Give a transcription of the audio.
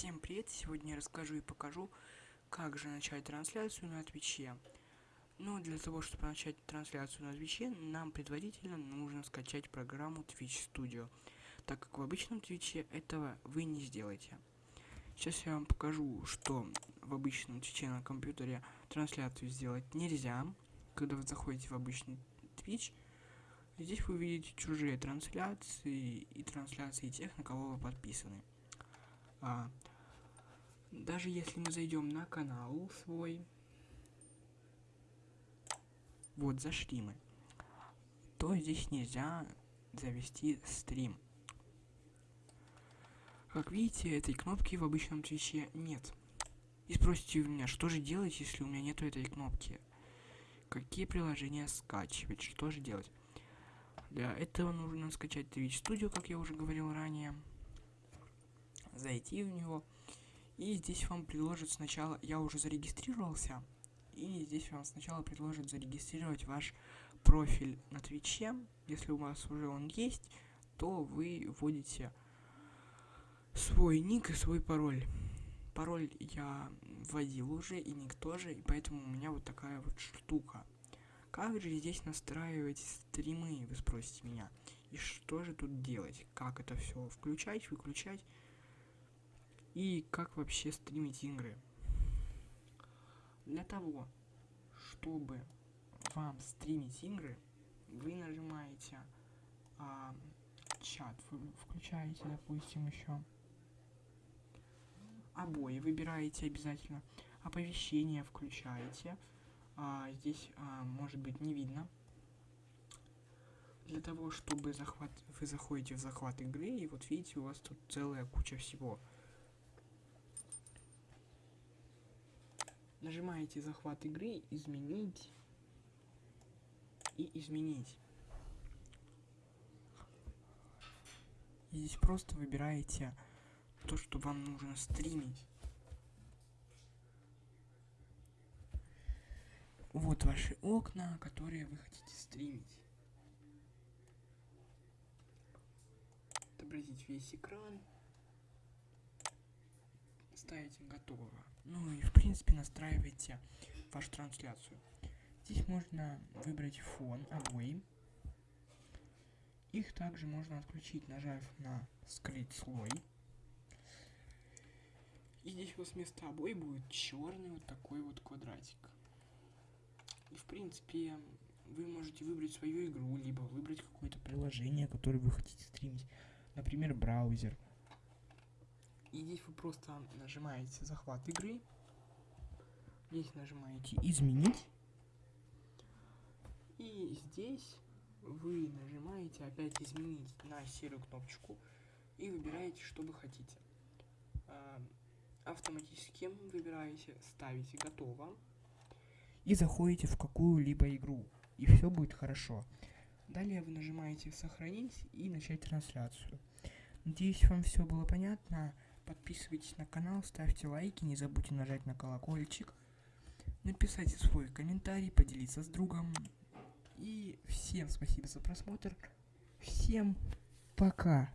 Всем привет! Сегодня я расскажу и покажу, как же начать трансляцию на Твиче. Но для того, чтобы начать трансляцию на Твиче, нам предварительно нужно скачать программу Twitch Studio, так как в обычном Твиче этого вы не сделаете. Сейчас я вам покажу, что в обычном Твиче на компьютере трансляцию сделать нельзя. Когда вы заходите в обычный Twitch, здесь вы увидите чужие трансляции и трансляции тех, на кого вы подписаны. А, даже если мы зайдем на канал свой, вот зашли мы, то здесь нельзя завести стрим. Как видите, этой кнопки в обычном твиче нет. И спросите у меня, что же делать, если у меня нету этой кнопки? Какие приложения скачивать? Что же делать? Для этого нужно скачать Twitch Studio, как я уже говорил ранее зайти в него. И здесь вам предложат сначала, я уже зарегистрировался, и здесь вам сначала предложат зарегистрировать ваш профиль на Твиче. Если у вас уже он есть, то вы вводите свой ник и свой пароль. Пароль я вводил уже, и ник тоже, и поэтому у меня вот такая вот штука. Как же здесь настраивать стримы, вы спросите меня. И что же тут делать? Как это все включать, выключать? И как вообще стримить игры. Для того, чтобы вам стримить игры, вы нажимаете а, чат, вы включаете, допустим, еще обои, выбираете обязательно, оповещения включаете, а, здесь а, может быть не видно. Для того, чтобы захват, вы заходите в захват игры, и вот видите, у вас тут целая куча всего. Нажимаете захват игры, изменить и изменить. И здесь просто выбираете то, что вам нужно стримить. Вот ваши окна, которые вы хотите стримить. Отобразить весь экран ставите готово. Ну и в принципе настраивайте вашу трансляцию. Здесь можно выбрать фон, обои. Их также можно отключить, нажав на скрыть слой. И здесь у вас вместо обои будет черный вот такой вот квадратик. И в принципе вы можете выбрать свою игру, либо выбрать какое-то приложение, которое вы хотите стримить. Например, браузер. И здесь вы просто нажимаете захват игры. Здесь нажимаете изменить. И здесь вы нажимаете опять изменить на серую кнопочку и выбираете, что вы хотите. А, автоматически выбираете, ставите готово и заходите в какую-либо игру. И все будет хорошо. Далее вы нажимаете сохранить и начать трансляцию. Надеюсь, вам все было понятно. Подписывайтесь на канал, ставьте лайки, не забудьте нажать на колокольчик. Написайте свой комментарий, поделиться с другом. И всем спасибо за просмотр. Всем пока.